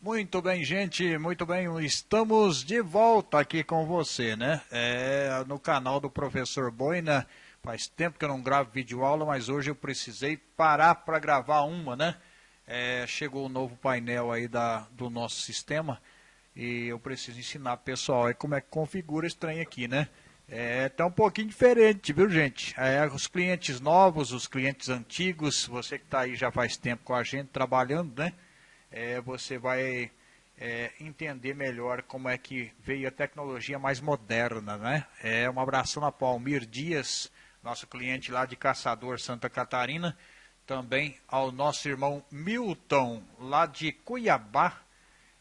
Muito bem, gente, muito bem, estamos de volta aqui com você, né? É, no canal do Professor Boina, faz tempo que eu não gravo vídeo aula, mas hoje eu precisei parar para gravar uma, né? É, chegou o um novo painel aí da, do nosso sistema e eu preciso ensinar pessoal aí como é que configura esse trem aqui, né? É, tá um pouquinho diferente, viu gente? É, os clientes novos, os clientes antigos, você que está aí já faz tempo com a gente trabalhando, né? É, você vai é, entender melhor como é que veio a tecnologia mais moderna. Né? É, um abração a Palmir Dias, nosso cliente lá de Caçador, Santa Catarina. Também ao nosso irmão Milton, lá de Cuiabá.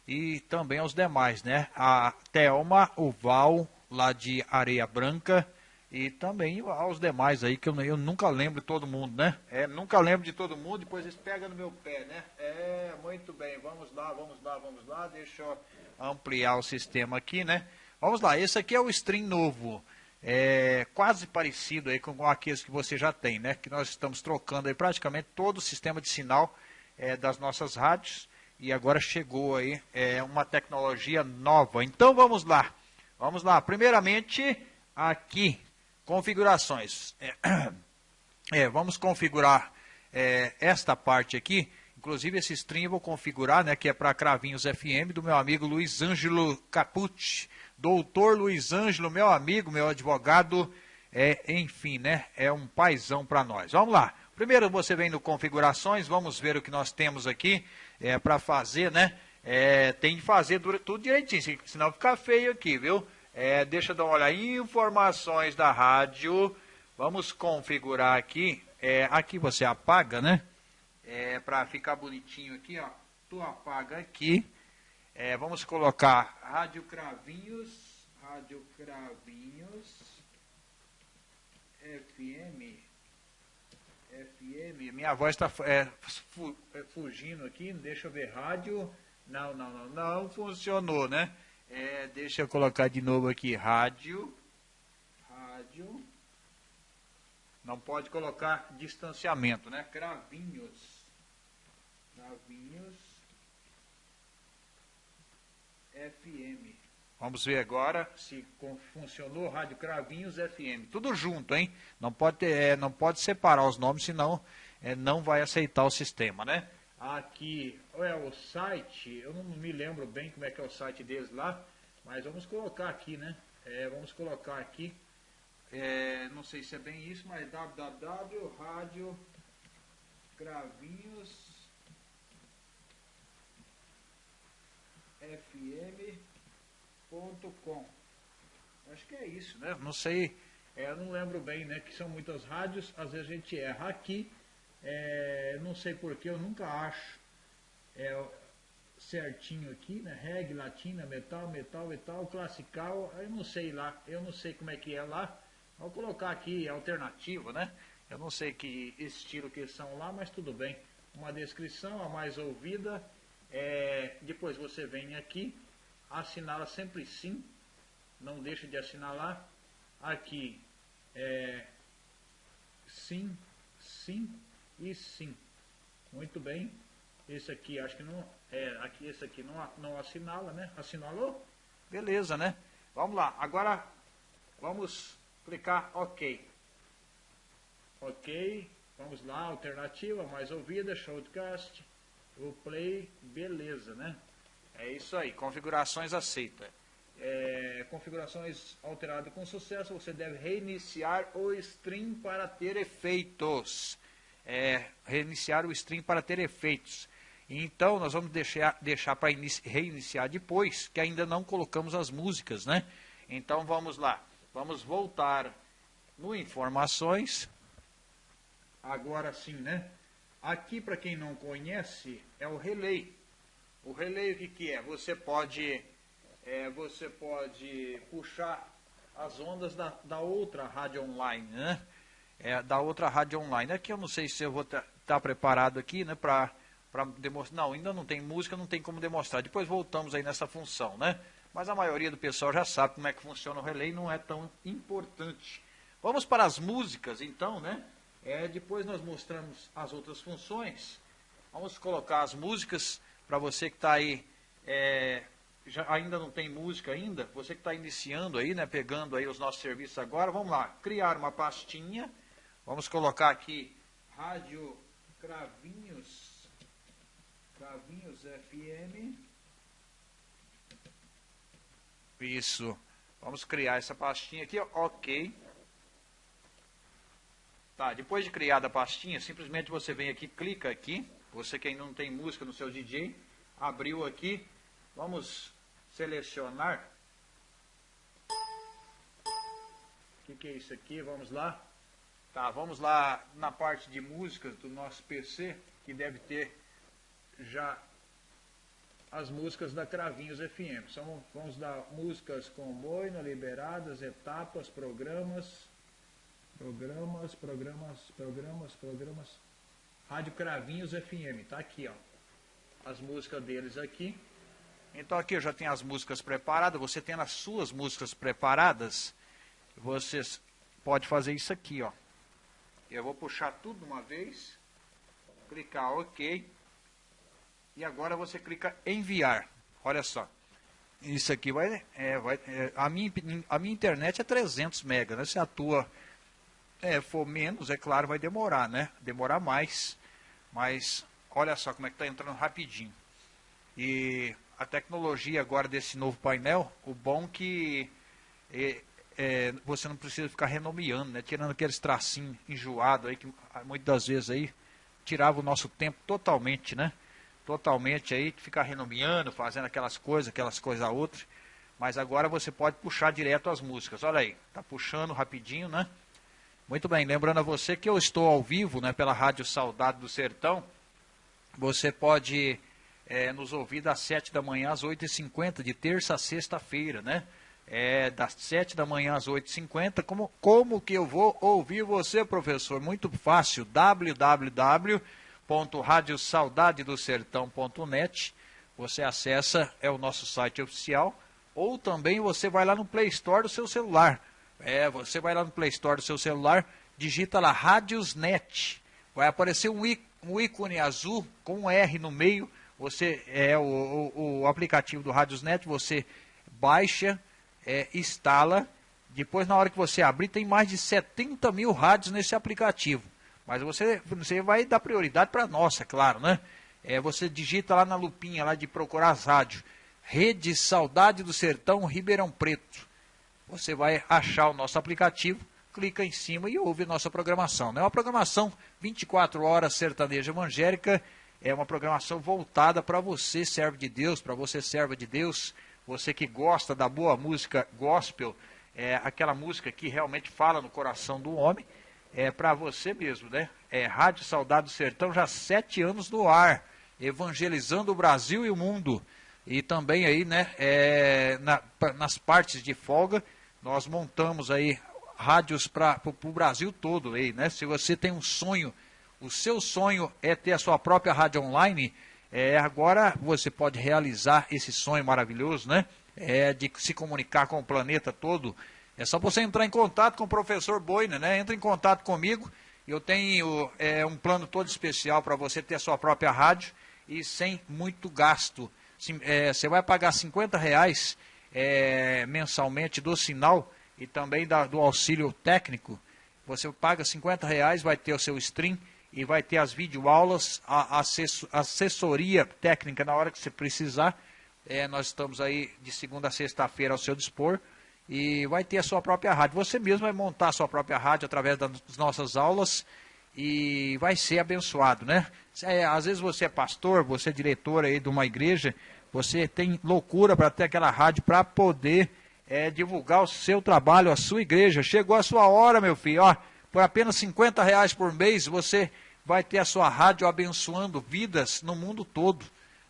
E também aos demais, né? A Thelma, o Val, lá de Areia Branca e também aos demais aí, que eu, eu nunca lembro de todo mundo, né? É, nunca lembro de todo mundo, depois eles pegam no meu pé, né? É, muito bem, vamos lá, vamos lá, vamos lá, deixa eu ampliar o sistema aqui, né? Vamos lá, esse aqui é o stream novo, é quase parecido aí com aqueles que você já tem, né? Que nós estamos trocando aí praticamente todo o sistema de sinal é, das nossas rádios e agora chegou aí é, uma tecnologia nova. Então vamos lá, vamos lá, primeiramente aqui configurações. É, é, vamos configurar é, esta parte aqui. Inclusive esse stream eu vou configurar, né, que é para Cravinhos FM, do meu amigo Luiz Ângelo Capucci. Doutor Luiz Ângelo, meu amigo, meu advogado, é, enfim, né, é um paizão para nós. Vamos lá. Primeiro você vem no configurações, vamos ver o que nós temos aqui é, para fazer, né? É, tem que fazer tudo direitinho, senão fica feio aqui, viu? É, deixa eu dar uma olhada. Informações da rádio. Vamos configurar aqui. É, aqui você apaga, né? É, Para ficar bonitinho aqui, ó. Tu apaga aqui. É, vamos colocar Rádio Cravinhos. Rádio Cravinhos. FM. FM. Minha voz está é, é, fugindo aqui. Deixa eu ver. Rádio. Não, não, não. Não funcionou, né? É, deixa eu colocar de novo aqui, rádio. Rádio. Não pode colocar distanciamento, né? Cravinhos. Cravinhos. FM. Vamos ver agora se funcionou Rádio Cravinhos FM. Tudo junto, hein? Não pode, ter, é, não pode separar os nomes, senão é, não vai aceitar o sistema, né? Aqui, é o site, eu não me lembro bem como é que é o site deles lá, mas vamos colocar aqui, né? É, vamos colocar aqui, é, não sei se é bem isso, mas www rádio gravinhos fm.com acho que é isso, né? Não sei, é, não lembro bem, né? Que são muitas rádios, às vezes a gente erra aqui, é, não sei porque eu nunca acho é, certinho aqui, né? Reggae, latina, metal, metal, metal, classical, eu não sei lá, eu não sei como é que é lá. Vou colocar aqui alternativo, né? Eu não sei que estilo que são lá, mas tudo bem. Uma descrição, a mais ouvida. É, depois você vem aqui, assinala sempre sim, não deixa de assinalar. Aqui, é, sim, sim, e sim. Muito bem. Esse aqui acho que não. É, aqui, esse aqui não, não assinala, né? Assinalou? Beleza, né? Vamos lá. Agora vamos clicar OK. OK. Vamos lá, alternativa, mais ouvida, showcast, o play, beleza, né? É isso aí, configurações aceita. É, configurações alteradas com sucesso, você deve reiniciar o stream para ter efeitos é, reiniciar o stream para ter efeitos. Então, nós vamos deixar, deixar para reiniciar depois, que ainda não colocamos as músicas, né? Então, vamos lá. Vamos voltar no Informações. Agora sim, né? Aqui, para quem não conhece, é o relay. O relay, o que, que é? Você pode, é, você pode puxar as ondas da, da outra rádio online, né? É, da outra rádio online. Aqui eu não sei se eu vou estar tá preparado aqui né, para demonstrar. Não, ainda não tem música, não tem como demonstrar. Depois voltamos aí nessa função, né? Mas a maioria do pessoal já sabe como é que funciona o relay, não é tão importante. Vamos para as músicas, então, né? É, depois nós mostramos as outras funções. Vamos colocar as músicas para você que está aí é, já, ainda não tem música ainda, você que está iniciando aí, né, pegando aí os nossos serviços agora, vamos lá, criar uma pastinha, vamos colocar aqui Rádio Cravinhos, Cravinhos FM, isso, vamos criar essa pastinha aqui, ok, tá, depois de criada a pastinha, simplesmente você vem aqui, clica aqui, você que ainda não tem música no seu DJ, abriu aqui, vamos selecionar. O que, que é isso aqui? Vamos lá. Tá, vamos lá na parte de músicas do nosso PC, que deve ter já as músicas da Cravinhos FM. São, vamos dar músicas com boina, liberadas, etapas, programas, programas, programas, programas, programas. Rádio Cravinhos FM, tá aqui, ó. As músicas deles aqui. Então aqui eu já tenho as músicas preparadas, você tendo as suas músicas preparadas, você pode fazer isso aqui, ó. Eu vou puxar tudo de uma vez, clicar OK, e agora você clica enviar. Olha só, isso aqui vai, é, vai é, a, minha, a minha internet é 300 mega, né? Se a tua é, for menos, é claro, vai demorar, né? Demorar mais, mas olha só como é que está entrando rapidinho. E a tecnologia agora desse novo painel, o bom que é, é, você não precisa ficar renomeando, né? Tirando aqueles tracinhos enjoados aí, que muitas das vezes aí tirava o nosso tempo totalmente, né? Totalmente aí, ficar renomeando, fazendo aquelas coisas, aquelas coisas outras. Mas agora você pode puxar direto as músicas. Olha aí, tá puxando rapidinho, né? Muito bem, lembrando a você que eu estou ao vivo, né, pela Rádio Saudade do Sertão. Você pode é, nos ouvir das 7 da manhã às 8h50, de terça a sexta-feira, né? É, das 7 da manhã às 8h50. Como, como que eu vou ouvir você, professor? Muito fácil, www.radiosaudadedosertão.net. Você acessa, é o nosso site oficial, ou também você vai lá no Play Store do seu celular. É, você vai lá no Play Store do seu celular, digita lá Radiosnet. Vai aparecer um ícone azul com um R no meio você é o, o, o aplicativo do Radiosnet, você baixa, é, instala, depois na hora que você abrir tem mais de 70 mil rádios nesse aplicativo. Mas você, você vai dar prioridade para a nossa, claro, né? É, você digita lá na lupinha lá de procurar as rádios. Rede Saudade do Sertão Ribeirão Preto. Você vai achar o nosso aplicativo, clica em cima e ouve nossa programação. É né? uma programação 24 horas sertaneja evangélica é uma programação voltada para você, servo de Deus, para você, serva de Deus, você que gosta da boa música gospel, é, aquela música que realmente fala no coração do homem, é para você mesmo, né? É Rádio Saudade do Sertão, já sete anos no ar, evangelizando o Brasil e o mundo. E também aí, né, é, na, nas partes de folga, nós montamos aí rádios para o Brasil todo aí, né? Se você tem um sonho o seu sonho é ter a sua própria rádio online, é, agora você pode realizar esse sonho maravilhoso, né? É, de se comunicar com o planeta todo. É só você entrar em contato com o professor Boina, né? Entra em contato comigo. Eu tenho é, um plano todo especial para você ter a sua própria rádio e sem muito gasto. Sim, é, você vai pagar 50 reais é, mensalmente do sinal e também da, do auxílio técnico. Você paga 50 reais, vai ter o seu stream e vai ter as videoaulas, a assessoria técnica na hora que você precisar. É, nós estamos aí de segunda a sexta-feira ao seu dispor e vai ter a sua própria rádio. Você mesmo vai montar a sua própria rádio através das nossas aulas e vai ser abençoado, né? É, às vezes você é pastor, você é diretor aí de uma igreja, você tem loucura para ter aquela rádio para poder é, divulgar o seu trabalho, a sua igreja. Chegou a sua hora, meu filho, ó por apenas 50 reais por mês, você vai ter a sua rádio abençoando vidas no mundo todo.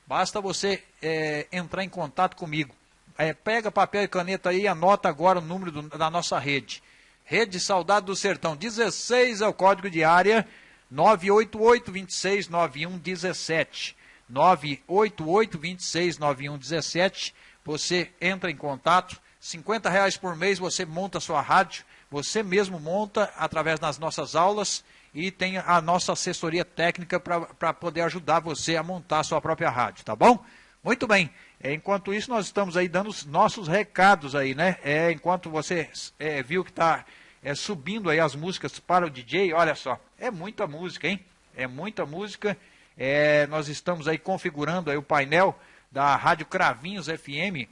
Basta você é, entrar em contato comigo. É, pega papel e caneta aí e anota agora o número do, da nossa rede. Rede Saudade do Sertão, 16 é o código de área, 988 26 91 17. 988 26 91 17. Você entra em contato, 50 reais por mês você monta a sua rádio você mesmo monta através das nossas aulas e tem a nossa assessoria técnica para poder ajudar você a montar a sua própria rádio, tá bom? Muito bem. É, enquanto isso, nós estamos aí dando os nossos recados aí, né? É, enquanto você é, viu que está é, subindo aí as músicas para o DJ, olha só, é muita música, hein? É muita música. É, nós estamos aí configurando aí o painel da Rádio Cravinhos FM,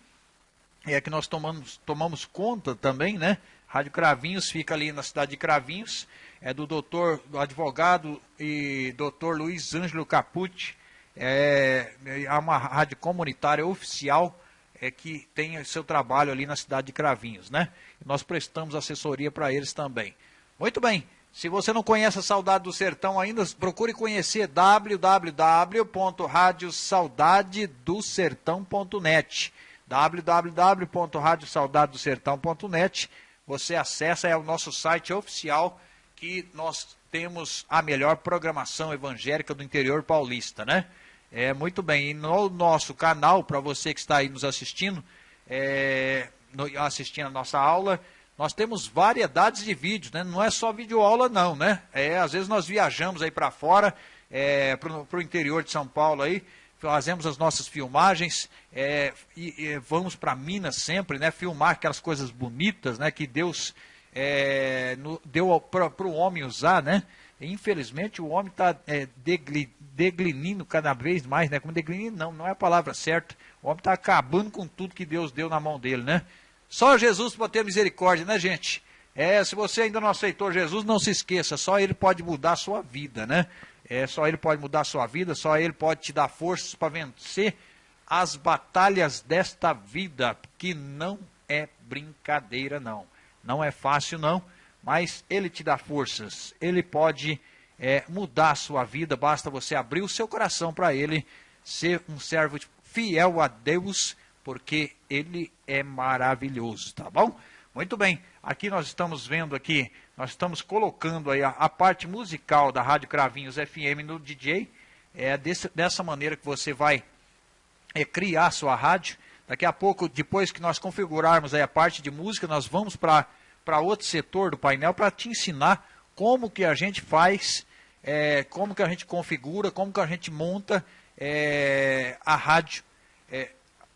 é que nós tomamos, tomamos conta também, né? Rádio Cravinhos fica ali na cidade de Cravinhos, é do doutor, do advogado e doutor Luiz Ângelo Capucci, é, é uma rádio comunitária oficial é, que tem seu trabalho ali na cidade de Cravinhos, né? Nós prestamos assessoria para eles também. Muito bem, se você não conhece a Saudade do Sertão ainda, procure conhecer www.radiosaudadedosertão.net www.radiosaudadedosertão.net Você acessa, é o nosso site oficial que nós temos a melhor programação evangélica do interior paulista, né? É, muito bem. E no nosso canal, para você que está aí nos assistindo, é, no, assistindo a nossa aula, nós temos variedades de vídeos, né? Não é só vídeo aula não, né? É, às vezes nós viajamos aí para fora, é, para o interior de São Paulo aí, fazemos as nossas filmagens é, e, e, vamos para Minas sempre, né? Filmar aquelas coisas bonitas, né? Que Deus é, no, deu para o homem usar, né? Infelizmente o homem está é, deglinindo cada vez mais, né? Como deglinindo não, não é a palavra certa. O homem está acabando com tudo que Deus deu na mão dele, né? Só Jesus pode ter misericórdia, né, gente? É, se você ainda não aceitou Jesus, não se esqueça, só Ele pode mudar a sua vida, né? É, só Ele pode mudar a sua vida, só Ele pode te dar forças para vencer as batalhas desta vida, que não é brincadeira, não. Não é fácil, não, mas Ele te dá forças, Ele pode é, mudar a sua vida, basta você abrir o seu coração para Ele, ser um servo fiel a Deus, porque Ele é maravilhoso, tá bom? Muito bem, aqui nós estamos vendo aqui, nós estamos colocando aí a, a parte musical da Rádio Cravinhos FM no DJ, é desse, dessa maneira que você vai é, criar sua rádio, daqui a pouco, depois que nós configurarmos aí a parte de música, nós vamos para outro setor do painel para te ensinar como que a gente faz, é, como que a gente configura, como que a gente monta é, a rádio é,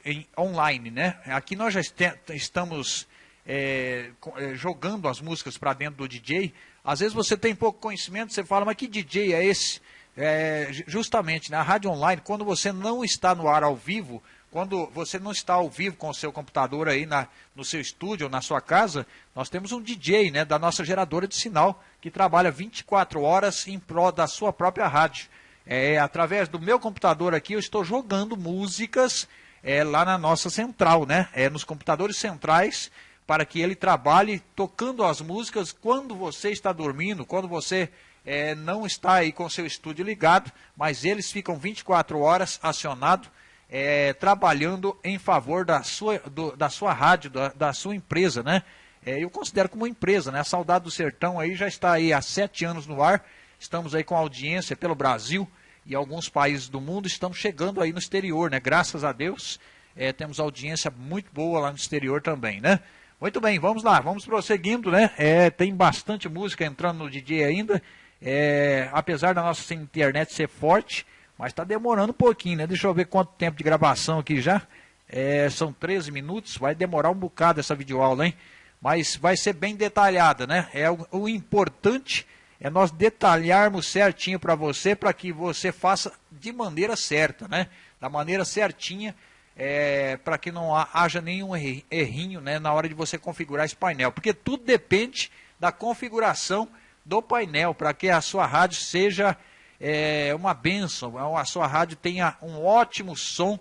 em, online, né? Aqui nós já est estamos é, é, jogando as músicas para dentro do DJ. Às vezes você tem pouco conhecimento, você fala, mas que DJ é esse? É, justamente, na né? rádio online, quando você não está no ar ao vivo, quando você não está ao vivo com o seu computador aí na, no seu estúdio ou na sua casa, nós temos um DJ né, da nossa geradora de sinal que trabalha 24 horas em prol da sua própria rádio. É, através do meu computador aqui, eu estou jogando músicas é, lá na nossa central, né? É, nos computadores centrais, para que ele trabalhe tocando as músicas quando você está dormindo, quando você é, não está aí com seu estúdio ligado, mas eles ficam 24 horas acionados é, trabalhando em favor da sua, do, da sua rádio, da, da sua empresa, né? É, eu considero como uma empresa, né? A Saudade do Sertão aí já está aí há sete anos no ar, estamos aí com audiência pelo Brasil e alguns países do mundo, estamos chegando aí no exterior, né? Graças a Deus, é, temos audiência muito boa lá no exterior também, né? Muito bem, vamos lá, vamos prosseguindo, né? É, tem bastante música entrando no DJ ainda, é, apesar da nossa internet ser forte, mas está demorando um pouquinho, né? Deixa eu ver quanto tempo de gravação aqui já. É, são 13 minutos, vai demorar um bocado essa videoaula, hein? Mas vai ser bem detalhada, né? É o, o importante é nós detalharmos certinho para você, para que você faça de maneira certa, né? Da maneira certinha, é, para que não haja nenhum errinho né, na hora de você configurar esse painel. Porque tudo depende da configuração do painel, para que a sua rádio seja é uma benção. A sua rádio tenha um ótimo som,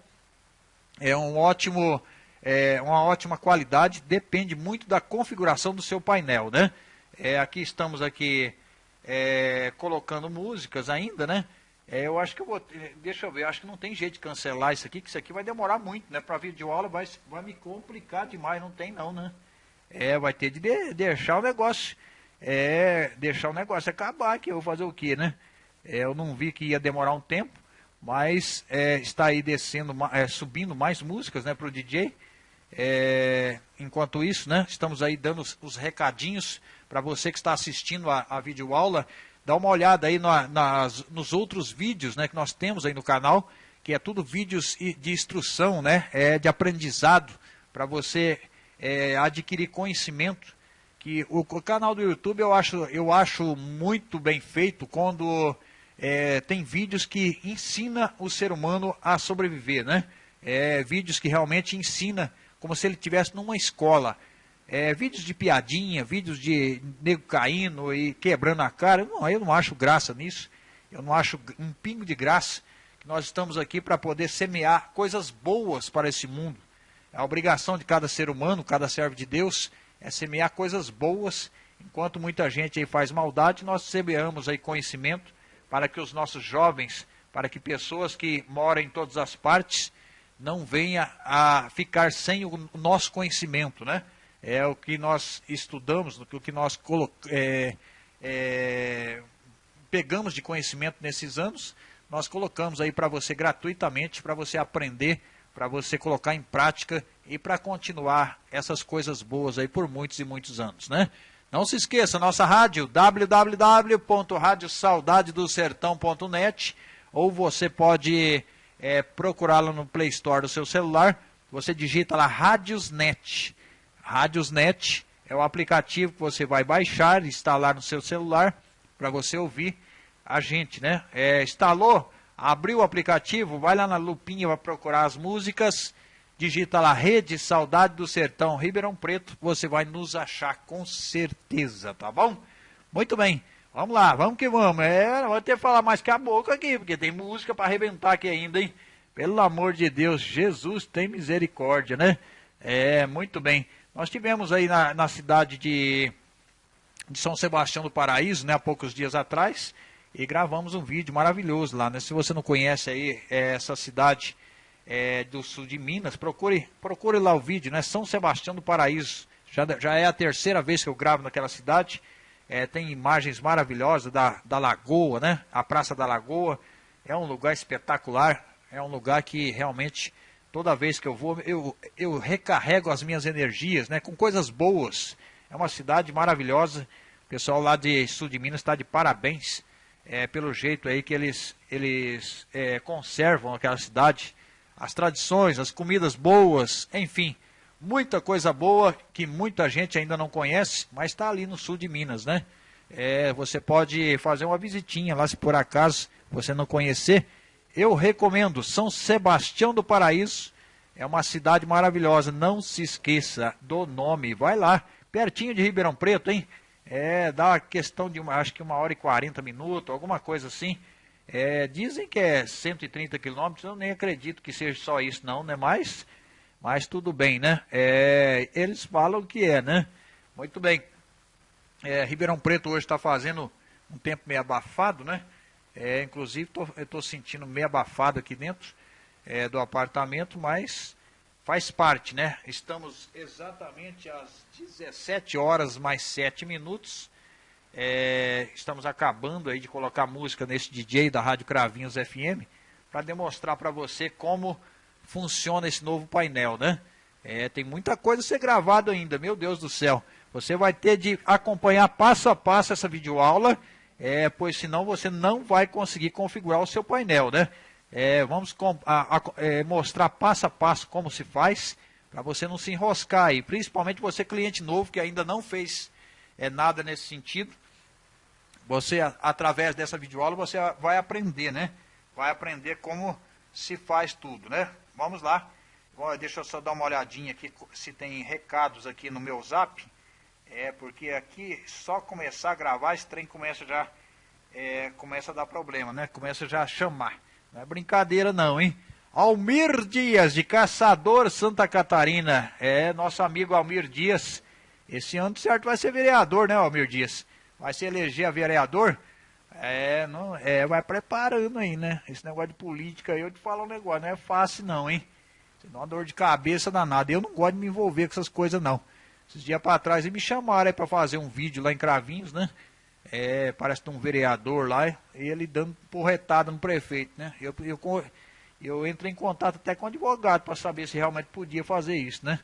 é um ótimo, é, uma ótima qualidade, depende muito da configuração do seu painel, né? É, aqui estamos aqui é, colocando músicas ainda, né? É, eu acho que eu vou, deixa eu ver, acho que não tem jeito de cancelar isso aqui, que isso aqui vai demorar muito, né? Para vídeo aula vai, vai me complicar demais, não tem não, né? É, vai ter de, de deixar o negócio, é, deixar o negócio acabar que eu vou fazer o quê, né? É, eu não vi que ia demorar um tempo, mas é, está aí descendo, é, subindo mais músicas né, para o DJ. É, enquanto isso, né, estamos aí dando os, os recadinhos para você que está assistindo a, a videoaula. Dá uma olhada aí na, nas, nos outros vídeos né, que nós temos aí no canal, que é tudo vídeos de instrução, né? É de aprendizado para você é, adquirir conhecimento. Que o, o, canal do YouTube eu acho, eu acho muito bem feito quando é, tem vídeos que ensina o ser humano a sobreviver, né? É, vídeos que realmente ensina como se ele estivesse numa escola. É, vídeos de piadinha, vídeos de nego caindo e quebrando a cara. Não, eu não acho graça nisso. Eu não acho um pingo de graça. Que nós estamos aqui para poder semear coisas boas para esse mundo. A obrigação de cada ser humano, cada servo de Deus, é semear coisas boas. Enquanto muita gente aí faz maldade, nós semeamos aí conhecimento para que os nossos jovens, para que pessoas que moram em todas as partes, não venha a ficar sem o nosso conhecimento, né? É o que nós estudamos, o que nós é, é, pegamos de conhecimento nesses anos, nós colocamos aí para você gratuitamente, para você aprender, para você colocar em prática e para continuar essas coisas boas aí por muitos e muitos anos, né? Não se esqueça, nossa rádio, www.radiosaudadedosertão.net ou você pode é, procurá-la no Play Store do seu celular. Você digita lá Radiosnet. Radiosnet é o aplicativo que você vai baixar, instalar no seu celular para você ouvir a gente, né? É, instalou, abriu o aplicativo, vai lá na lupinha para procurar as músicas digita lá Rede Saudade do Sertão Ribeirão Preto, você vai nos achar com certeza, tá bom? Muito bem, vamos lá, vamos que vamos. É, não vou ter que falar mais que a boca aqui, porque tem música para arrebentar aqui ainda, hein? Pelo amor de Deus, Jesus tem misericórdia, né? É, muito bem. Nós tivemos aí na, na cidade de, de São Sebastião do Paraíso, né, há poucos dias atrás, e gravamos um vídeo maravilhoso lá, né? Se você não conhece aí é, essa cidade é, do sul de Minas, procure, procure lá o vídeo, né? São Sebastião do Paraíso. Já, já é a terceira vez que eu gravo naquela cidade. É, tem imagens maravilhosas da, da Lagoa, né? A Praça da Lagoa. É um lugar espetacular. É um lugar que realmente, toda vez que eu vou, eu, eu recarrego as minhas energias, né? Com coisas boas. É uma cidade maravilhosa. O pessoal lá de sul de Minas está de parabéns é, pelo jeito aí que eles, eles é, conservam aquela cidade as tradições, as comidas boas, enfim, muita coisa boa que muita gente ainda não conhece, mas está ali no sul de Minas, né? É, você pode fazer uma visitinha lá se por acaso você não conhecer. Eu recomendo São Sebastião do Paraíso. É uma cidade maravilhosa. Não se esqueça do nome. Vai lá, pertinho de Ribeirão Preto, hein? É, dá questão de uma, acho que uma hora e quarenta minutos, alguma coisa assim. É, dizem que é 130 quilômetros, eu nem acredito que seja só isso não, né? Mas, mas tudo bem, né? É, eles falam que é, né? Muito bem. É, Ribeirão Preto hoje está fazendo um tempo meio abafado, né? É, inclusive tô, eu estou sentindo meio abafado aqui dentro é, do apartamento, mas faz parte, né? Estamos exatamente às 17 horas mais 7 minutos. É, estamos acabando aí de colocar música nesse DJ da Rádio Cravinhos FM para demonstrar para você como funciona esse novo painel, né? É, tem muita coisa a ser gravado ainda, meu Deus do céu. Você vai ter de acompanhar passo a passo essa videoaula, é, pois senão você não vai conseguir configurar o seu painel, né? É, vamos a, a, é, mostrar passo a passo como se faz, para você não se enroscar aí, principalmente você cliente novo que ainda não fez é nada nesse sentido. Você, através dessa videoaula, você vai aprender, né? Vai aprender como se faz tudo, né? Vamos lá. Deixa eu só dar uma olhadinha aqui se tem recados aqui no meu zap. É, porque aqui, só começar a gravar, esse trem começa já é, começa a dar problema, né? Começa já a chamar. Não é brincadeira não, hein? Almir Dias, de Caçador, Santa Catarina. É, nosso amigo Almir Dias esse ano, certo, vai ser vereador, né, Almir Dias? Vai se eleger a vereador? É, não, é, vai preparando aí, né? Esse negócio de política aí, eu te falo um negócio, não é fácil não, hein? Dá uma dor de cabeça danada. Eu não gosto de me envolver com essas coisas, não. Esses dias para trás eles me chamaram para fazer um vídeo lá em Cravinhos, né? É, parece tem um vereador lá, ele dando porretada no prefeito, né? Eu, eu, eu entrei em contato até com o advogado para saber se realmente podia fazer isso, né?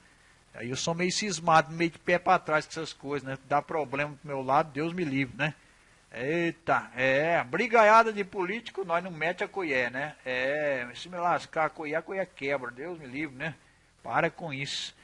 Aí eu sou meio cismado, meio de pé para trás com essas coisas, né? Dá problema pro meu lado, Deus me livre, né? Eita, é, brigaiada de político, nós não mete a colher, né? É, se me lascar a colher, a colher quebra, Deus me livre, né? Para com isso.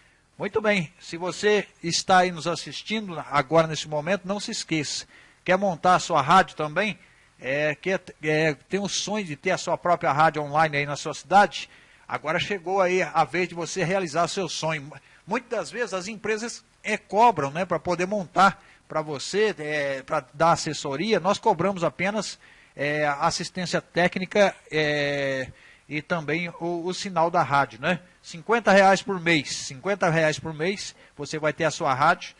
Muito bem, se você está aí nos assistindo agora nesse momento, não se esqueça. Quer montar a sua rádio também? É, quer, é, tem o sonho de ter a sua própria rádio online aí na sua cidade? Agora chegou aí a vez de você realizar seu sonho. Muitas das vezes as empresas é, cobram né, para poder montar para você, é, para dar assessoria, nós cobramos apenas é, assistência técnica é, e também o, o, sinal da rádio, né? 50 reais por mês, 50 reais por mês, você vai ter a sua rádio,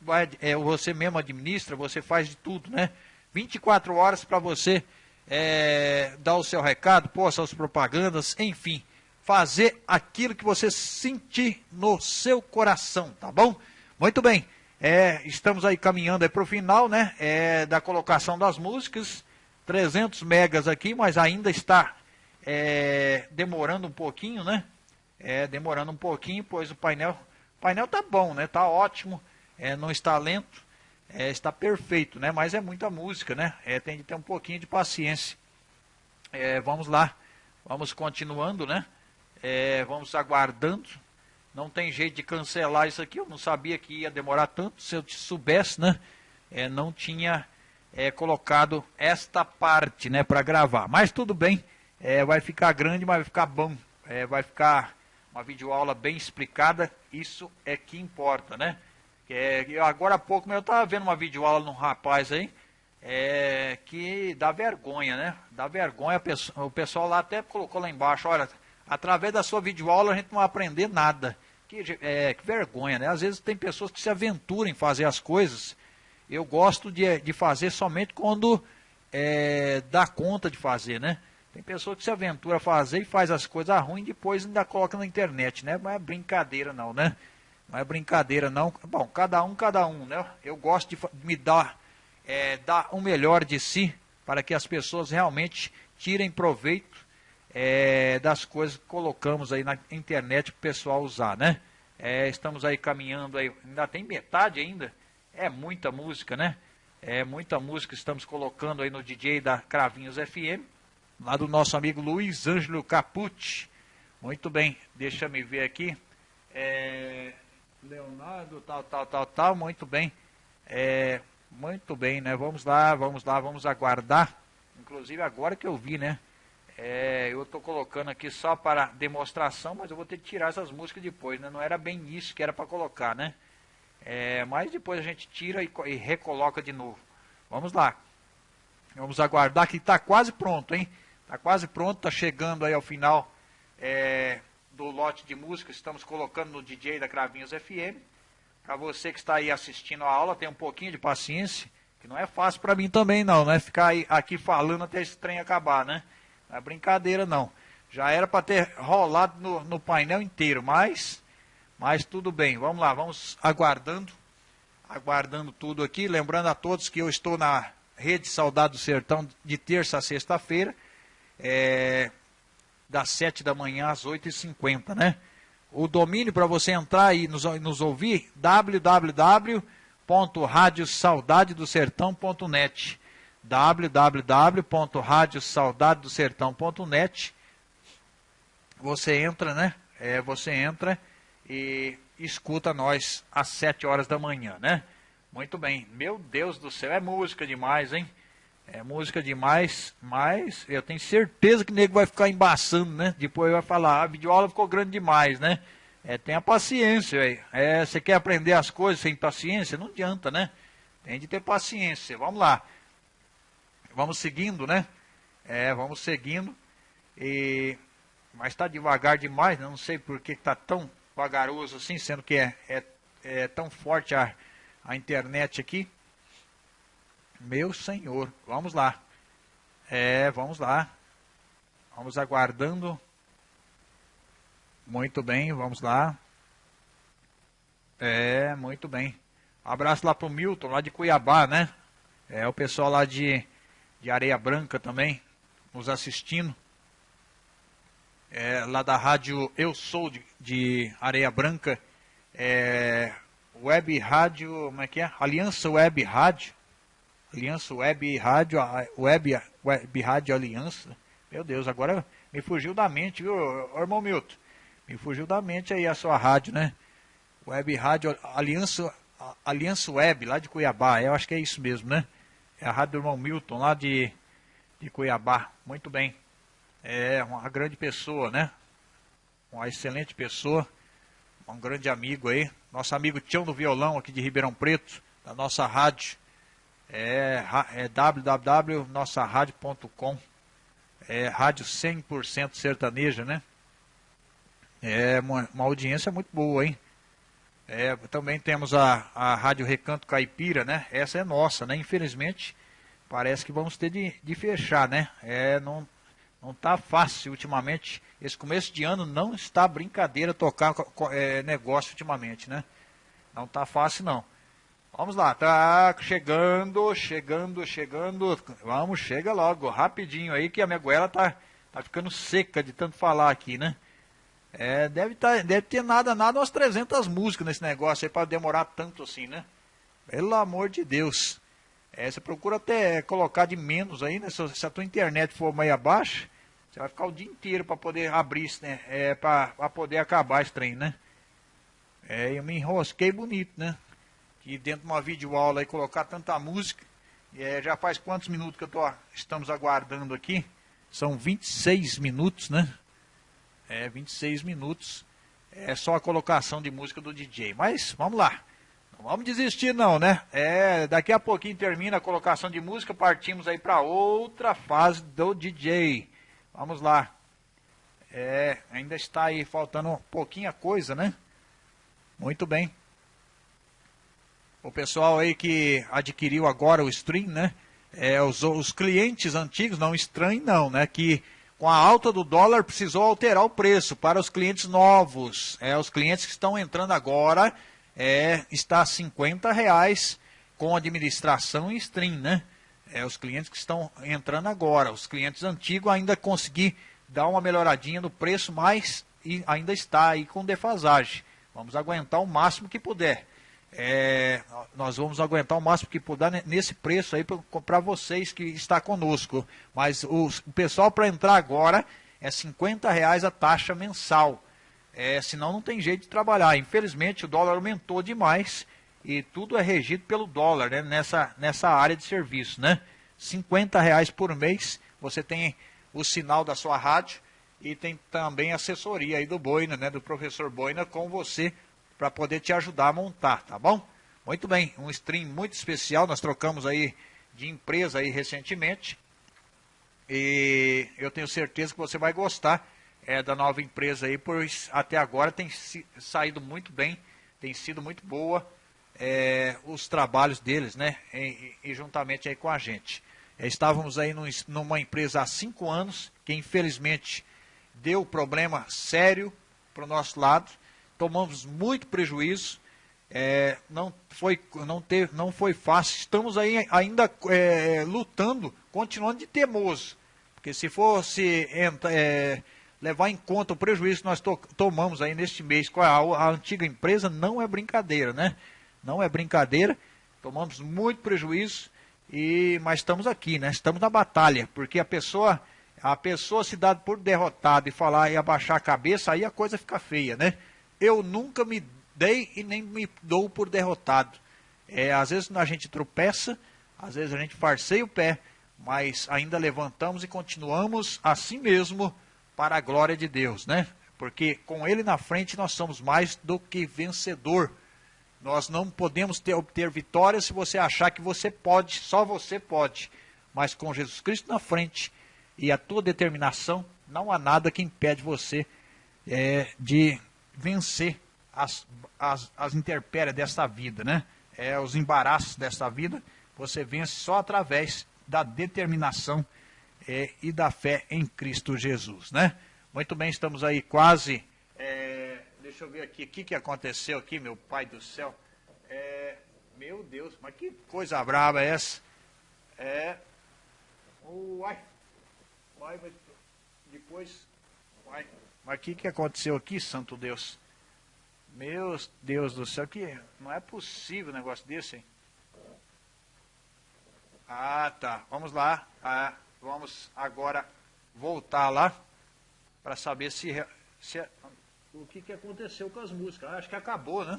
vai, é, você mesmo administra, você faz de tudo, né? 24 horas para você é, dar o seu recado, pôr suas propagandas, enfim, fazer aquilo que você sentir no seu coração, tá bom? Muito bem. É, estamos aí caminhando para o final, né? É, da colocação das músicas. 300 megas aqui, mas ainda está é, demorando um pouquinho, né? É, demorando um pouquinho, pois o painel, painel tá bom, né? Tá ótimo, é, não está lento, é, está perfeito, né? Mas é muita música, né? É, tem de ter um pouquinho de paciência. É, vamos lá, vamos continuando, né? É, vamos aguardando não tem jeito de cancelar isso aqui. Eu não sabia que ia demorar tanto. Se eu soubesse, né? É, não tinha é, colocado esta parte, né, para gravar. Mas tudo bem. É, vai ficar grande, mas vai ficar bom. É, vai ficar uma videoaula bem explicada. Isso é que importa, né? É, agora há pouco eu estava vendo uma videoaula num rapaz aí. É, que dá vergonha, né? Dá vergonha. O pessoal lá até colocou lá embaixo, olha, através da sua videoaula a gente não vai aprender nada. Que, é, que vergonha, né? Às vezes tem pessoas que se aventuram em fazer as coisas. Eu gosto de, de fazer somente quando é, dá conta de fazer, né? Tem pessoas que se aventura a fazer e faz as coisas ruins e depois ainda coloca na internet, né? Não é brincadeira não, né? Não é brincadeira não. Bom, cada um, cada um, né? Eu gosto de me dar, é, dar o melhor de si para que as pessoas realmente tirem proveito é, das coisas que colocamos aí na internet para o pessoal usar, né? É, estamos aí caminhando aí, ainda tem metade ainda, é muita música, né? É muita música estamos colocando aí no DJ da Cravinhos FM, lá do nosso amigo Luiz Ângelo Capucci. Muito bem, deixa me ver aqui. É, Leonardo, tal, tal, tal, tal, muito bem. É, muito bem, né? Vamos lá, vamos lá, vamos aguardar. Inclusive agora que eu vi, né? É, eu estou colocando aqui só para demonstração, mas eu vou ter que tirar essas músicas depois, né? Não era bem isso que era para colocar, né? É, mas depois a gente tira e, e, recoloca de novo. Vamos lá. Vamos aguardar que está quase pronto, hein? Está quase pronto, está chegando aí ao final é, do lote de música. Estamos colocando no DJ da Cravinhos FM. Para você que está aí assistindo a aula, tem um pouquinho de paciência, que não é fácil para mim também não, né? Ficar aí, aqui falando até esse trem acabar, né? Não é brincadeira não. Já era para ter rolado no, no, painel inteiro, mas, mas tudo bem. Vamos lá, vamos aguardando, aguardando tudo aqui. Lembrando a todos que eu estou na Rede Saudade do Sertão de terça a sexta-feira, é, das 7 da manhã às 8h50, né? O domínio para você entrar e nos, nos ouvir, www.radiosaudadedosertão.net www.radiosaudadedosertão.net Você entra, né? É, você entra e escuta nós às 7 horas da manhã, né? Muito bem. Meu Deus do céu, é música demais, hein? É música demais, mas eu tenho certeza que o nego vai ficar embaçando, né? Depois vai falar, a videoaula ficou grande demais, né? É, tenha paciência, velho. É, você quer aprender as coisas sem paciência? Não adianta, né? Tem de ter paciência. Vamos lá vamos seguindo, né? É, vamos seguindo. E, mas está devagar demais, né? não sei por que está tão vagaroso assim, sendo que é, é, é tão forte a, a internet aqui. Meu senhor, vamos lá. É, vamos lá. Vamos aguardando. Muito bem, vamos lá. É, muito bem. Abraço lá pro Milton, lá de Cuiabá, né? É o pessoal lá de de Areia Branca também, nos assistindo. É, lá da rádio Eu Sou de, de Areia Branca, é, Web Rádio, como é que é? Aliança Web Rádio. Aliança Web Rádio, Web, Web Rádio Aliança. Meu Deus, agora me fugiu da mente, viu, irmão Milton? Me fugiu da mente aí a sua rádio, né? Web Rádio Aliança, Aliança Web, lá de Cuiabá. Eu acho que é isso mesmo, né? É a rádio do irmão Milton, lá de, de Cuiabá. Muito bem. É uma grande pessoa, né? Uma excelente pessoa. Um grande amigo aí. Nosso amigo Tião do Violão, aqui de Ribeirão Preto, da nossa rádio. É, é www.nossaradio.com. É rádio 100% sertaneja, né? É uma, uma audiência muito boa, hein? É, também temos a, a Rádio Recanto Caipira, né? Essa é nossa, né? Infelizmente, parece que vamos ter de, de fechar, né? É, não, não tá fácil ultimamente. Esse começo de ano não está brincadeira tocar é, negócio ultimamente, né? Não tá fácil, não. Vamos lá, tá chegando, chegando, chegando. Vamos, chega logo, rapidinho aí, que a minha goela tá, tá ficando seca de tanto falar aqui, né? É, deve, tá, deve ter nada, nada, umas 300 músicas nesse negócio aí para demorar tanto assim, né? Pelo amor de Deus. É, você procura até colocar de menos aí, né? Se, se a tua internet for meio abaixo, você vai ficar o dia inteiro para poder abrir isso, né? É, para poder acabar esse trem, né? É, eu me enrosquei bonito, né? Que dentro de uma videoaula aí colocar tanta música. É, já faz quantos minutos que eu tô, estamos aguardando aqui? São 26 minutos, né? é, 26 minutos. É só a colocação de música do DJ. Mas vamos lá. Não vamos desistir não, né? É, daqui a pouquinho termina a colocação de música, partimos aí para outra fase do DJ. Vamos lá. É, ainda está aí faltando pouquinha coisa, né? Muito bem. O pessoal aí que adquiriu agora o stream, né? É, os, os clientes antigos, não estranho não, né? Que com a alta do dólar, precisou alterar o preço para os clientes novos. É, os clientes que estão entrando agora, é, está a 50 reais com administração e stream, né? É, os clientes que estão entrando agora. Os clientes antigos ainda consegui dar uma melhoradinha no preço, mas ainda está aí com defasagem. Vamos aguentar o máximo que puder. É, nós vamos aguentar o máximo que puder nesse preço aí para vocês que está conosco. Mas o, o pessoal para entrar agora é 50 reais a taxa mensal. É, senão não tem jeito de trabalhar. Infelizmente o dólar aumentou demais e tudo é regido pelo dólar né, nessa, nessa área de serviço. Né? 50 reais por mês, você tem o sinal da sua rádio e tem também assessoria aí do Boina, né, do professor Boina com você para poder te ajudar a montar, tá bom? Muito bem, um stream muito especial, nós trocamos aí de empresa aí recentemente. E eu tenho certeza que você vai gostar é, da nova empresa aí, pois até agora tem saído muito bem, tem sido muito boa é, os trabalhos deles, né? E, e, juntamente aí com a gente. É, estávamos aí num, numa empresa há cinco anos, que infelizmente deu problema sério para o nosso lado tomamos muito prejuízo, é, não, foi, não, teve, não foi fácil, estamos aí ainda é, lutando, continuando de temoso, porque se fosse é, levar em conta o prejuízo que nós to, tomamos aí neste mês com a, a antiga empresa, não é brincadeira, né? Não é brincadeira, tomamos muito prejuízo, e, mas estamos aqui, né? Estamos na batalha, porque a pessoa, a pessoa se dá por derrotada e falar e abaixar a cabeça, aí a coisa fica feia, né? Eu nunca me dei e nem me dou por derrotado. É, às vezes a gente tropeça, às vezes a gente farceia o pé, mas ainda levantamos e continuamos assim mesmo para a glória de Deus, né? Porque com Ele na frente nós somos mais do que vencedor. Nós não podemos ter, obter vitória se você achar que você pode, só você pode. Mas com Jesus Cristo na frente e a tua determinação, não há nada que impede você é, de vencer as, as, as intempéries desta vida, né? É, os embaraços desta vida, você vence só através da determinação é, e da fé em Cristo Jesus, né? Muito bem, estamos aí quase. É, deixa eu ver aqui, o que, que aconteceu aqui, meu pai do céu? É, meu Deus, mas que coisa brava é essa? É. Uai, uai, depois. Uai. Mas o que, que aconteceu aqui, santo Deus? Meu Deus do céu, que não é possível um negócio desse, hein? Ah, tá. Vamos lá. Ah, vamos agora voltar lá para saber se, se o que, que aconteceu com as músicas. Ah, acho que acabou, né?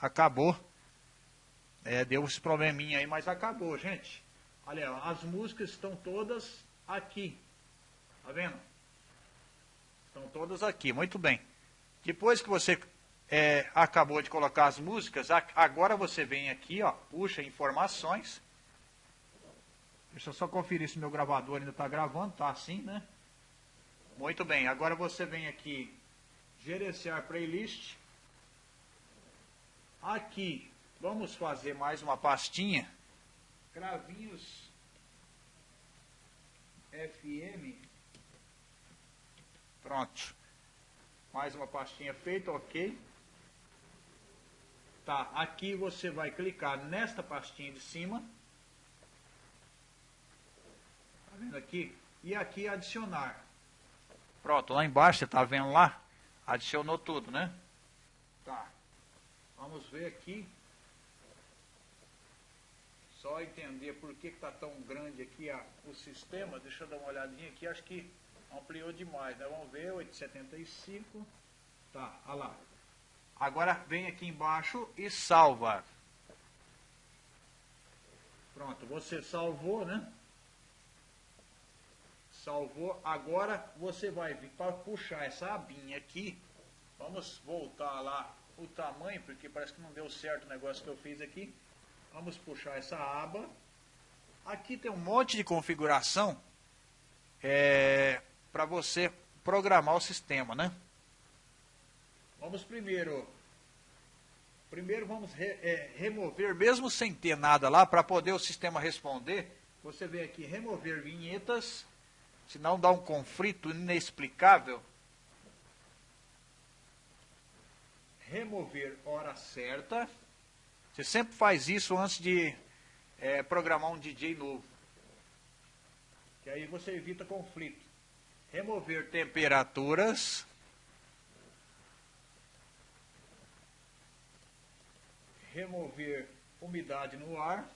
Acabou. É, deu esse probleminha aí, mas acabou, gente. Olha, as músicas estão todas aqui. Tá vendo? Estão todas aqui, muito bem. Depois que você é, acabou de colocar as músicas, agora você vem aqui, ó, puxa informações. Deixa eu só conferir se meu gravador ainda está gravando, tá assim, né? Muito bem, agora você vem aqui, gerenciar playlist. Aqui, vamos fazer mais uma pastinha. Gravinhos FM. Pronto. Mais uma pastinha feita, ok. Tá, aqui você vai clicar nesta pastinha de cima. Tá vendo aqui? E aqui adicionar. Pronto, lá embaixo, você tá vendo lá? Adicionou tudo, né? Tá. Vamos ver aqui. Só entender por que está tão grande aqui a, o sistema. Deixa eu dar uma olhadinha aqui. Acho que ampliou demais, né? Vamos ver, 875. Tá, olha lá. Agora vem aqui embaixo e salva. Pronto, você salvou, né? Salvou. Agora você vai vir para puxar essa abinha aqui. Vamos voltar lá o tamanho, porque parece que não deu certo o negócio que eu fiz aqui. Vamos puxar essa aba. Aqui tem um monte de configuração é, para você programar o sistema, né? Vamos primeiro, primeiro vamos re, é, remover, mesmo sem ter nada lá, para poder o sistema responder. Você vem aqui, remover vinhetas, senão dá um conflito inexplicável. Remover hora certa. Você sempre faz isso antes de é, programar um DJ novo. Que aí você evita conflito. Remover temperaturas. remover umidade no ar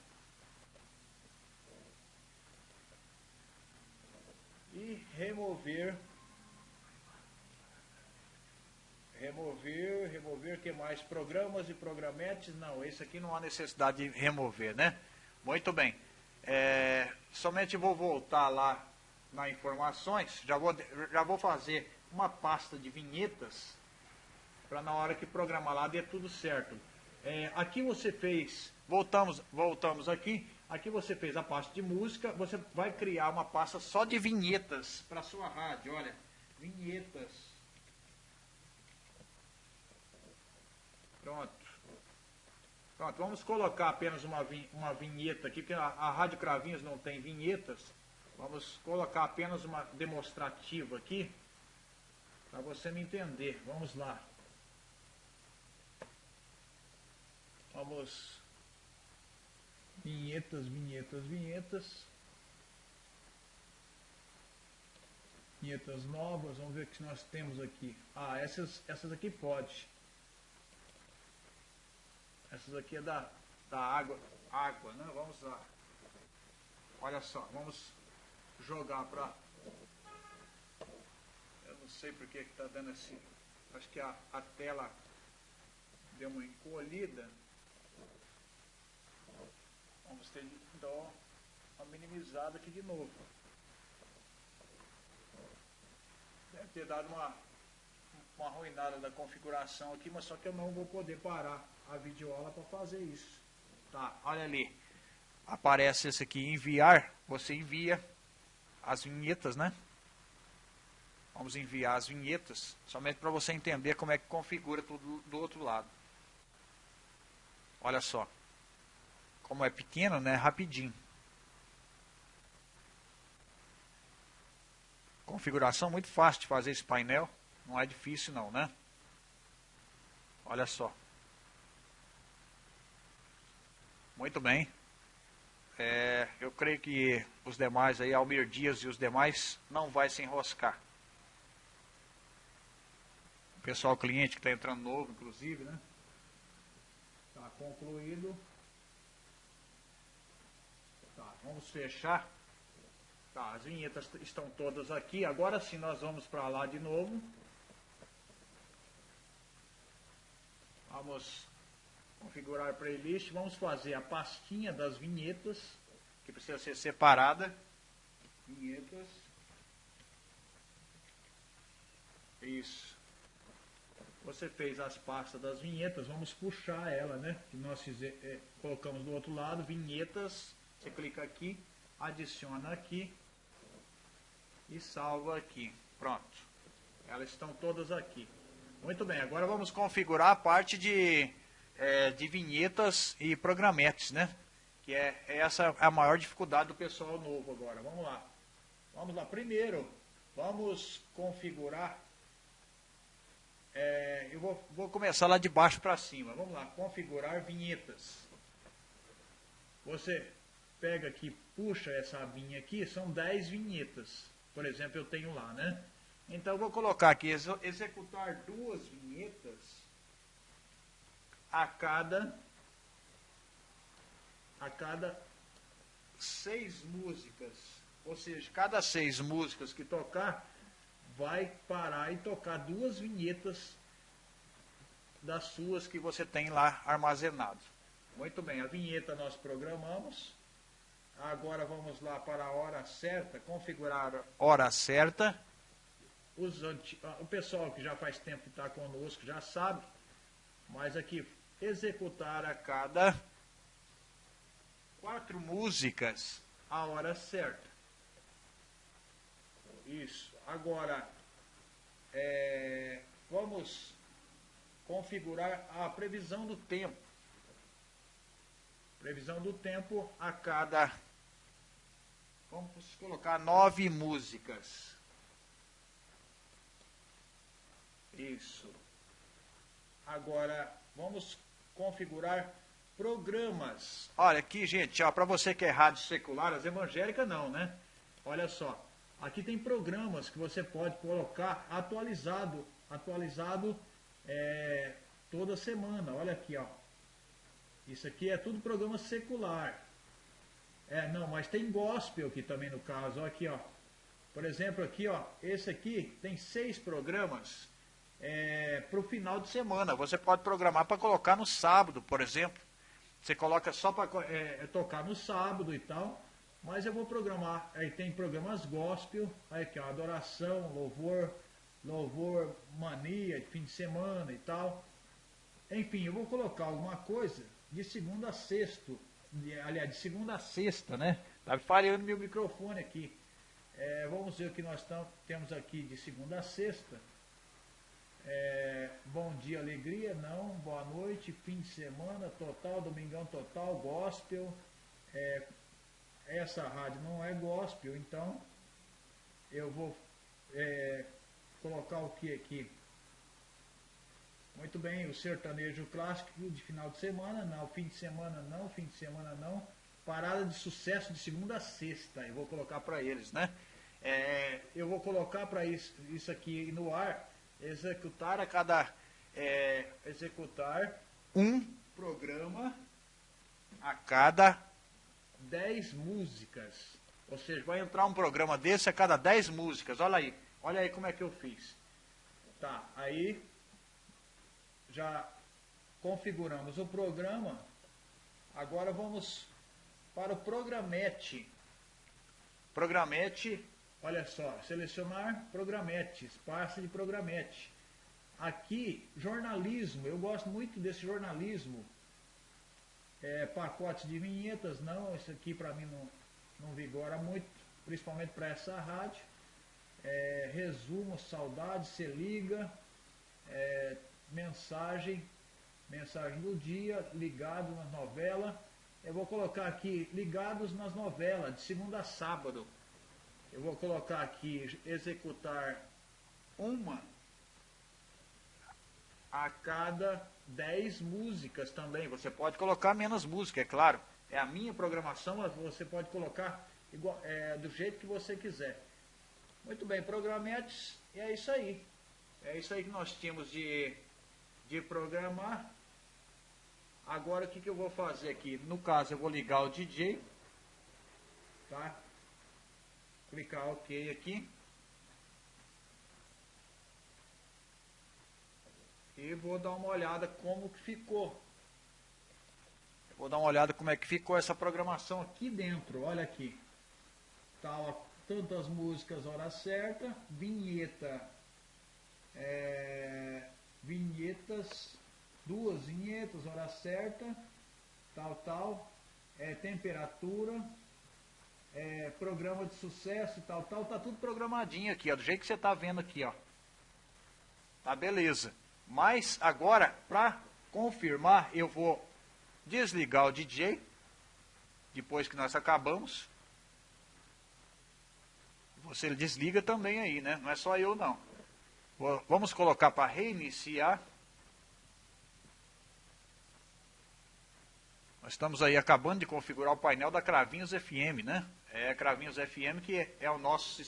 e remover remover, remover que mais? Programas e programetes, não, esse aqui não há necessidade de remover, né? Muito bem. É, somente vou voltar lá na informações, já vou, já vou fazer uma pasta de vinhetas para na hora que programar lá dê tudo certo. É, aqui você fez, voltamos, voltamos aqui, aqui você fez a pasta de música, você vai criar uma pasta só de vinhetas para sua rádio, olha, vinhetas. Pronto. Pronto, vamos colocar apenas uma, uma vinheta aqui, porque a, a Rádio Cravinhos não tem vinhetas. Vamos colocar apenas uma demonstrativa aqui, para você me entender. Vamos lá. Vamos. Vinhetas, vinhetas, vinhetas. Vinhetas novas, vamos ver o que nós temos aqui. Ah, essas, essas aqui pode. Essas aqui é da, da água, água, né? Vamos lá. Olha só, vamos jogar para... Eu não sei porque que está dando esse... Acho que a, a tela deu uma encolhida. Vamos ter que dar uma minimizada aqui de novo. Deve ter dado uma, uma arruinada da configuração aqui, mas só que eu não vou poder parar a videoaula para fazer isso. Tá, olha ali. Aparece esse aqui, enviar. Você envia as vinhetas, né? Vamos enviar as vinhetas, somente para você entender como é que configura tudo do outro lado. Olha só como é pequeno, né, rapidinho. Configuração muito fácil de fazer esse painel, não é difícil não, né? Olha só. Muito bem. É, eu creio que os demais aí, Almir Dias e os demais, não vai se enroscar. O pessoal cliente que está entrando novo, inclusive, né? Está concluído. Tá, vamos fechar. Tá, as vinhetas estão todas aqui. Agora sim nós vamos para lá de novo. Vamos configurar playlist. Vamos fazer a pastinha das vinhetas, que precisa ser separada. Vinhetas. Isso. Você fez as pastas das vinhetas, vamos puxar ela, né? Que nós fizer, é, colocamos do outro lado, vinhetas. Você clica aqui, adiciona aqui e salva aqui. Pronto. Elas estão todas aqui. Muito bem, agora vamos configurar a parte de, é, de vinhetas e programetes, né? Que é essa é a maior dificuldade do pessoal novo agora. Vamos lá. Vamos lá. Primeiro, vamos configurar é, eu vou, vou, começar lá de baixo para cima. Vamos lá, configurar vinhetas. Você pega aqui, puxa essa abinha aqui, são 10 vinhetas. Por exemplo, eu tenho lá, né? Então, eu vou colocar aqui, executar duas vinhetas a cada, a cada seis músicas. Ou seja, cada seis músicas que tocar, vai parar e tocar duas vinhetas das suas que você tem lá armazenado. Muito bem, a vinheta nós programamos. Agora vamos lá para a hora certa, configurar a hora certa. Os. Ah, o pessoal que já faz tempo que está conosco já sabe, mas aqui executar a cada quatro músicas a hora certa. Isso. Agora, é, vamos configurar a previsão do tempo. Previsão do tempo a cada. Vamos colocar nove músicas. Isso. Agora, vamos configurar programas. Olha aqui, gente, para você que é rádio secular, as evangélicas não, né? Olha só. Aqui tem programas que você pode colocar atualizado, atualizado é, toda semana. Olha aqui, ó. Isso aqui é tudo programa secular. É, não, mas tem gospel aqui também no caso. Olha aqui, ó. Por exemplo, aqui, ó. Esse aqui tem seis programas é, para o final de semana. Você pode programar para colocar no sábado, por exemplo. Você coloca só para é, tocar no sábado e tal. Mas eu vou programar, aí tem programas gospel, aí aqui ó, adoração, louvor, louvor, mania, fim de semana e tal. Enfim, eu vou colocar alguma coisa de segunda a sexto, aliás, de segunda a sexta, né? Tá falhando meu microfone aqui. É, vamos ver o que nós temos aqui de segunda a sexta. É, bom dia, alegria, não, boa noite, fim de semana, total, domingão total, gospel, é, essa rádio não é gospel, então eu vou é, colocar o que aqui? Muito bem, o sertanejo clássico de final de semana, não, fim de semana não, fim de semana não. Parada de sucesso de segunda a sexta, eu vou colocar para eles, né? É, eu vou colocar para isso, isso aqui no ar, executar a cada. É, executar um programa a cada 10 músicas. Ou seja, vai entrar um programa desse a cada 10 músicas. Olha aí. Olha aí como é que eu fiz. Tá, aí já configuramos o programa. Agora vamos para o programete. Programete, olha só, selecionar programete, espaço de programete. Aqui, jornalismo, eu gosto muito desse jornalismo é, pacotes de vinhetas, não, isso aqui para mim não, não vigora muito, principalmente para essa rádio. É, resumo, saudade, se liga, é, mensagem, mensagem do dia, ligado nas novelas. Eu vou colocar aqui ligados nas novelas, de segunda a sábado. Eu vou colocar aqui executar uma a cada 10 músicas também. Você pode colocar menos música, é claro. É a minha programação, mas você pode colocar igual, é, do jeito que você quiser. Muito bem, programetes, e é isso aí. É isso aí que nós tínhamos de, de programar. Agora o que, que eu vou fazer aqui? No caso, eu vou ligar o DJ. tá? Clicar OK aqui. E vou dar uma olhada como que ficou. Vou dar uma olhada como é que ficou essa programação aqui dentro. Olha aqui. Tá, ó, tantas músicas hora certa, vinheta, é, vinhetas, duas vinhetas hora certa, tal, tal, é, temperatura, é, programa de sucesso, tal, tal, tá tudo programadinho aqui, ó, do jeito que você tá vendo aqui, ó. Tá beleza. Mas agora, para confirmar, eu vou desligar o DJ, depois que nós acabamos. Você desliga também aí, né? Não é só eu não. Vamos colocar para reiniciar. Nós estamos aí acabando de configurar o painel da Cravinhos FM, né? É Cravinhos FM que é o nosso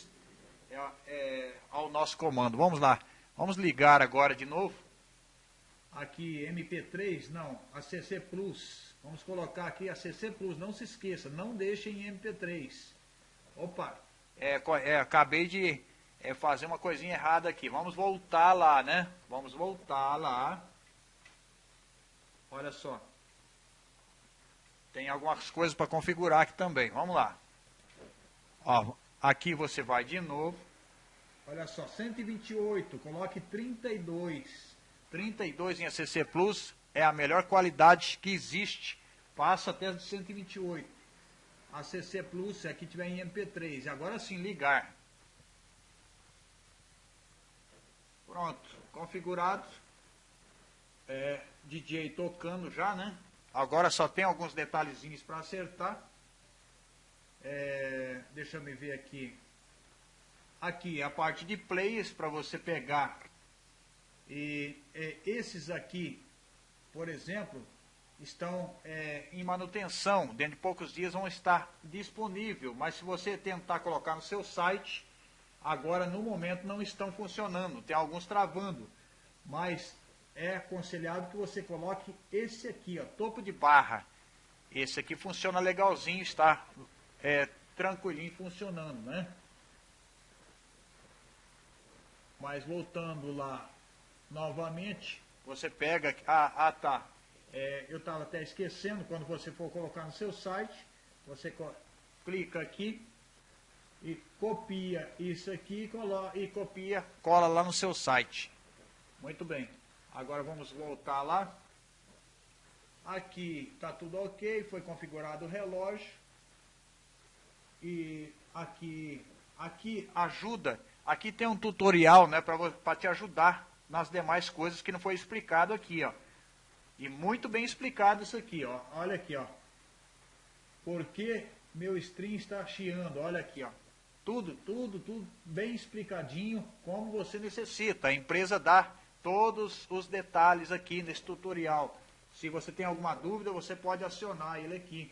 é, é, ao nosso comando. Vamos lá. Vamos ligar agora de novo aqui MP3, não, a CC Plus. Vamos colocar aqui a CC Plus, não se esqueça, não deixe em MP3. Opa, é, é, acabei de é, fazer uma coisinha errada aqui. Vamos voltar lá, né? Vamos voltar lá. Olha só. Tem algumas coisas para configurar aqui também. Vamos lá. Ó, aqui você vai de novo. Olha só, 128, coloque 32. 32 em ACC Plus é a melhor qualidade que existe. Passa até de 128. ACC Plus é que tiver em MP3. Agora sim, ligar. Pronto, configurado. É, DJ tocando já, né? Agora só tem alguns detalhezinhos para acertar. É, deixa eu me ver aqui. Aqui a parte de plays para você pegar e é, esses aqui, por exemplo, estão é, em manutenção. Dentro de poucos dias vão estar disponível. Mas se você tentar colocar no seu site, agora no momento não estão funcionando. Tem alguns travando. Mas é aconselhado que você coloque esse aqui, ó, topo de barra. Esse aqui funciona legalzinho, está é, tranquilinho funcionando, né? Mas voltando lá novamente, você pega, ah, ah tá, é, eu estava até esquecendo, quando você for colocar no seu site, você clica aqui e copia isso aqui e, e copia, cola lá no seu site. Muito bem, agora vamos voltar lá. Aqui está tudo ok, foi configurado o relógio. E aqui, aqui ajuda, aqui tem um tutorial né, para te ajudar nas demais coisas que não foi explicado aqui, ó. E muito bem explicado isso aqui, ó. Olha aqui, ó. Por que meu stream está chiando? Olha aqui, ó. Tudo, tudo, tudo bem explicadinho como você necessita. A empresa dá todos os detalhes aqui nesse tutorial. Se você tem alguma dúvida, você pode acionar ele aqui.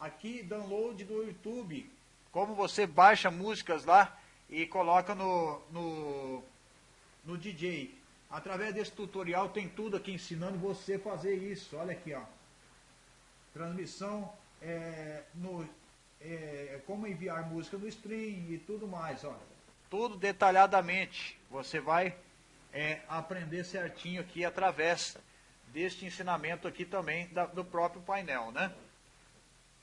Aqui, download do YouTube. Como você baixa músicas lá e coloca no, no, no DJ. Através desse tutorial tem tudo aqui ensinando você fazer isso. Olha aqui, ó. Transmissão é, no, é, como enviar música no stream e tudo mais, ó. Tudo detalhadamente. Você vai é, aprender certinho aqui através deste ensinamento aqui também da, do próprio painel, né?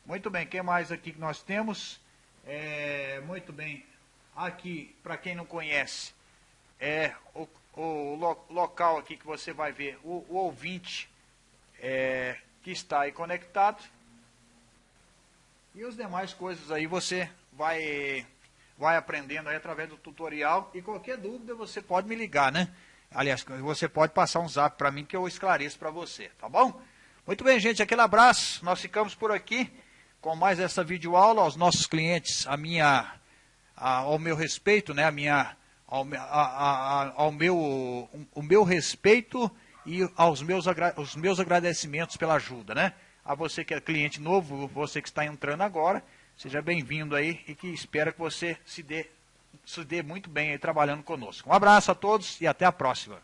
Muito bem, o que mais aqui que nós temos? É, muito bem, aqui, para quem não conhece, é o, o lo, local aqui que você vai ver o, o ouvinte é, que está aí conectado. E as demais coisas aí você vai, vai aprendendo aí através do tutorial. E qualquer dúvida você pode me ligar, né? Aliás, você pode passar um zap para mim que eu esclareço para você, tá bom? Muito bem, gente, aquele abraço. Nós ficamos por aqui com mais essa videoaula aos nossos clientes, a minha, a, ao meu respeito, né, a minha ao, a, ao meu, o meu respeito e aos meus, os meus agradecimentos pela ajuda, né? A você que é cliente novo, você que está entrando agora, seja bem-vindo aí e que espero que você se dê, se dê muito bem aí trabalhando conosco. Um abraço a todos e até a próxima.